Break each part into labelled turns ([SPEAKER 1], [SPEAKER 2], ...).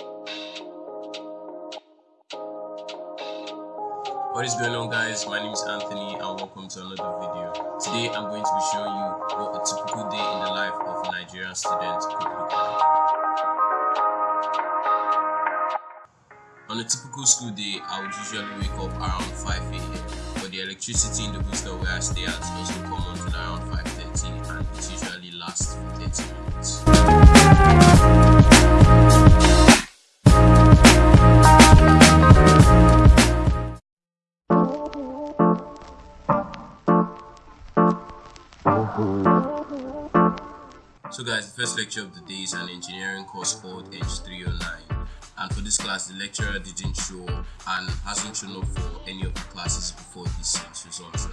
[SPEAKER 1] What is going on guys, my name is Anthony and welcome to another video. Today I'm going to be showing you what a typical day in the life of a Nigerian student could look like. On a typical school day, I would usually wake up around 5 a.m. But the electricity in the hostel where I stay at also come on till around 5.30 So guys, the first lecture of the day is an engineering course called H309 and for this class the lecturer didn't show and hasn't shown up for any of the classes before this results.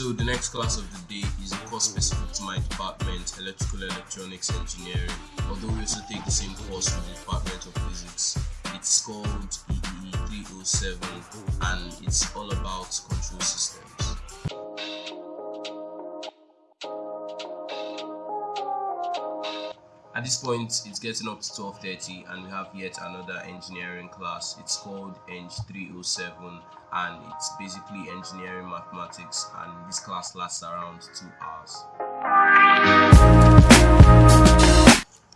[SPEAKER 1] So the next class of the day is a course specific to my department, Electrical Electronics Engineering. Although we also take the same course with the Department of Physics. It's called EEE 307 and it's all about control systems. At this point, it's getting up to 12.30 and we have yet another engineering class. It's called Eng 307 and it's basically engineering mathematics and this class lasts around 2 hours.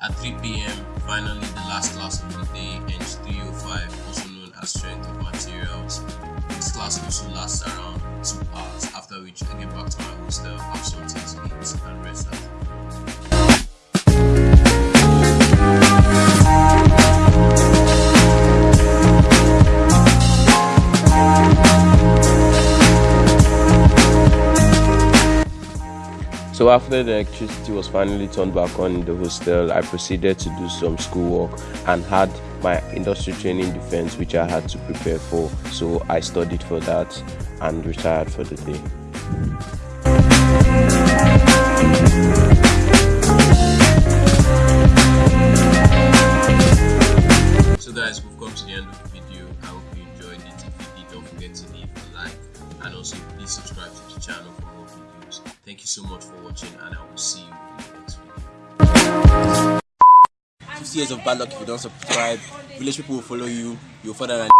[SPEAKER 1] At 3 p.m., finally the last class of the day, Eng 305, also known as Strength of Materials. This class also lasts around 2 hours, after which I get back to my hostel, have something to
[SPEAKER 2] So after the electricity was finally turned back on in the hostel, I proceeded to do some schoolwork and had my industry training defense which I had to prepare for. So I studied for that and retired for the day.
[SPEAKER 1] So guys, we've come to the end of the video. I hope you enjoyed it. If you did, don't forget to leave a like and also please subscribe to the channel. Thank you so much for watching and I will see you in the next video.
[SPEAKER 3] 50 years of bad luck if you don't subscribe. Village people will follow you. You'll further than